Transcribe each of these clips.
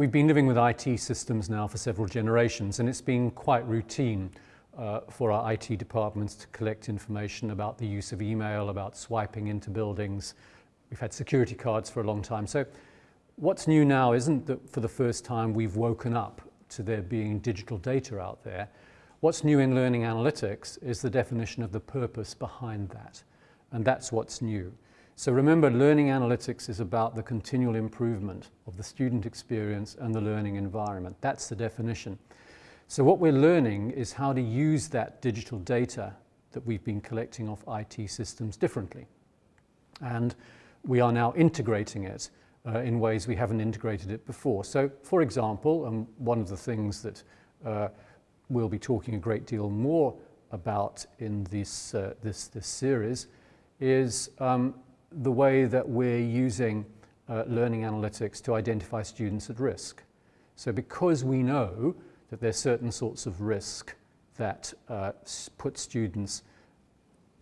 We've been living with IT systems now for several generations and it's been quite routine uh, for our IT departments to collect information about the use of email, about swiping into buildings. We've had security cards for a long time. So what's new now isn't that for the first time we've woken up to there being digital data out there. What's new in learning analytics is the definition of the purpose behind that. And that's what's new. So remember, learning analytics is about the continual improvement of the student experience and the learning environment. That's the definition. So what we're learning is how to use that digital data that we've been collecting off IT systems differently. And we are now integrating it uh, in ways we haven't integrated it before. So for example, and one of the things that uh, we'll be talking a great deal more about in this, uh, this, this series is um, the way that we're using uh, learning analytics to identify students at risk. So because we know that there's certain sorts of risk that uh, put students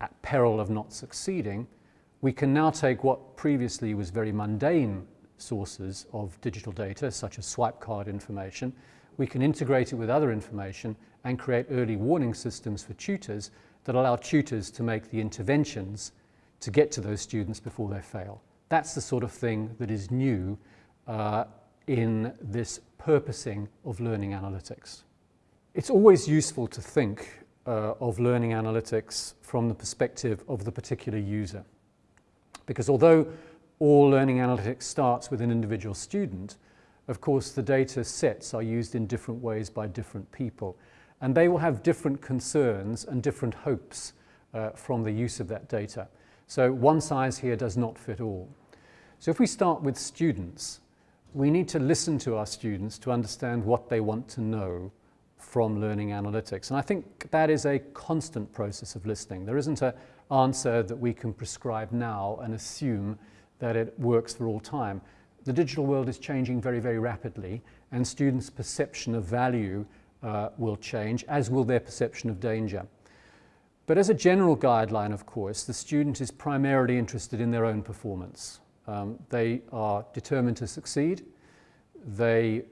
at peril of not succeeding, we can now take what previously was very mundane sources of digital data, such as swipe card information, we can integrate it with other information and create early warning systems for tutors that allow tutors to make the interventions to get to those students before they fail. That's the sort of thing that is new uh, in this purposing of learning analytics. It's always useful to think uh, of learning analytics from the perspective of the particular user. Because although all learning analytics starts with an individual student, of course the data sets are used in different ways by different people. And they will have different concerns and different hopes uh, from the use of that data. So one size here does not fit all. So if we start with students, we need to listen to our students to understand what they want to know from learning analytics. And I think that is a constant process of listening. There isn't an answer that we can prescribe now and assume that it works for all time. The digital world is changing very, very rapidly and students' perception of value uh, will change, as will their perception of danger. But as a general guideline, of course, the student is primarily interested in their own performance. Um, they are determined to succeed. They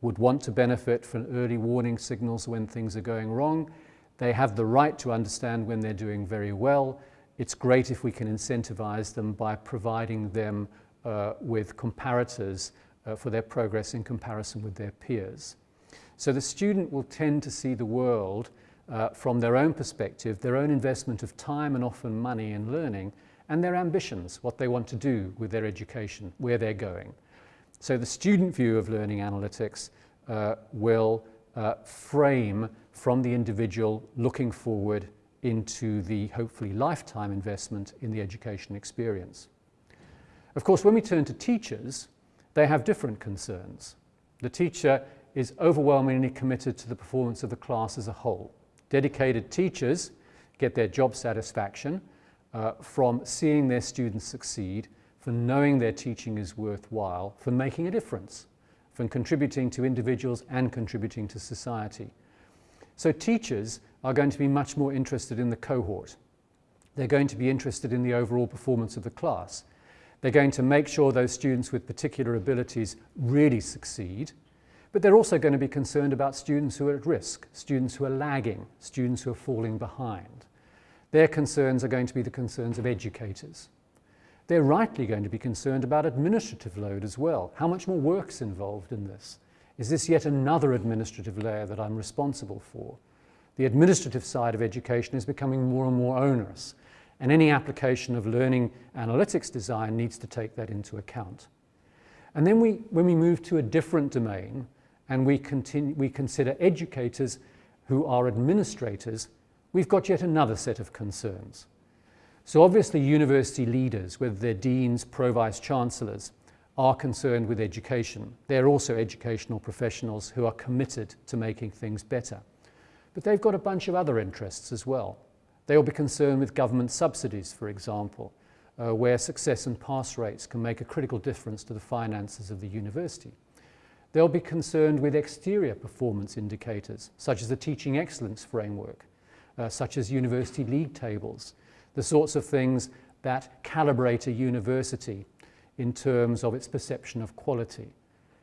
would want to benefit from early warning signals when things are going wrong. They have the right to understand when they're doing very well. It's great if we can incentivize them by providing them uh, with comparators uh, for their progress in comparison with their peers. So the student will tend to see the world uh, from their own perspective, their own investment of time and often money in learning, and their ambitions, what they want to do with their education, where they're going. So the student view of learning analytics uh, will uh, frame from the individual looking forward into the hopefully lifetime investment in the education experience. Of course, when we turn to teachers, they have different concerns. The teacher is overwhelmingly committed to the performance of the class as a whole. Dedicated teachers get their job satisfaction uh, from seeing their students succeed, from knowing their teaching is worthwhile, from making a difference, from contributing to individuals and contributing to society. So teachers are going to be much more interested in the cohort. They're going to be interested in the overall performance of the class. They're going to make sure those students with particular abilities really succeed, but they're also going to be concerned about students who are at risk, students who are lagging, students who are falling behind. Their concerns are going to be the concerns of educators. They're rightly going to be concerned about administrative load as well. How much more work's involved in this? Is this yet another administrative layer that I'm responsible for? The administrative side of education is becoming more and more onerous, and any application of learning analytics design needs to take that into account. And then we, when we move to a different domain, and we, continue, we consider educators who are administrators, we've got yet another set of concerns. So obviously university leaders, whether they're deans, pro-vice chancellors, are concerned with education. They're also educational professionals who are committed to making things better. But they've got a bunch of other interests as well. They'll be concerned with government subsidies, for example, uh, where success and pass rates can make a critical difference to the finances of the university. They'll be concerned with exterior performance indicators, such as the Teaching Excellence Framework, uh, such as university league tables, the sorts of things that calibrate a university in terms of its perception of quality.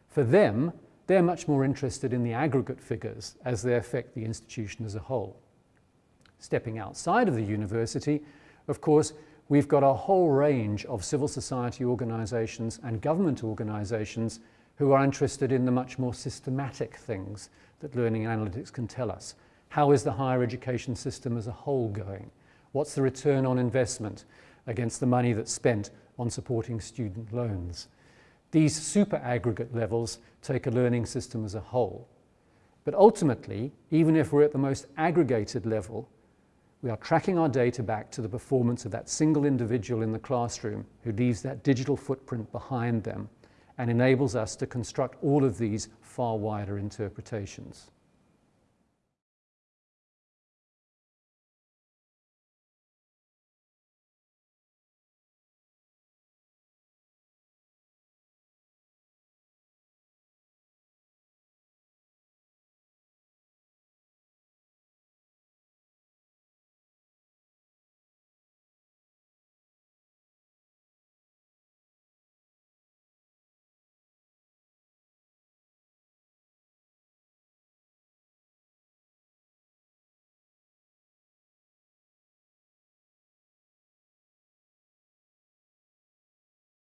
For them, they're much more interested in the aggregate figures as they affect the institution as a whole. Stepping outside of the university, of course, we've got a whole range of civil society organisations and government organisations who are interested in the much more systematic things that learning analytics can tell us. How is the higher education system as a whole going? What's the return on investment against the money that's spent on supporting student loans? These super aggregate levels take a learning system as a whole. But ultimately, even if we're at the most aggregated level, we are tracking our data back to the performance of that single individual in the classroom who leaves that digital footprint behind them and enables us to construct all of these far wider interpretations.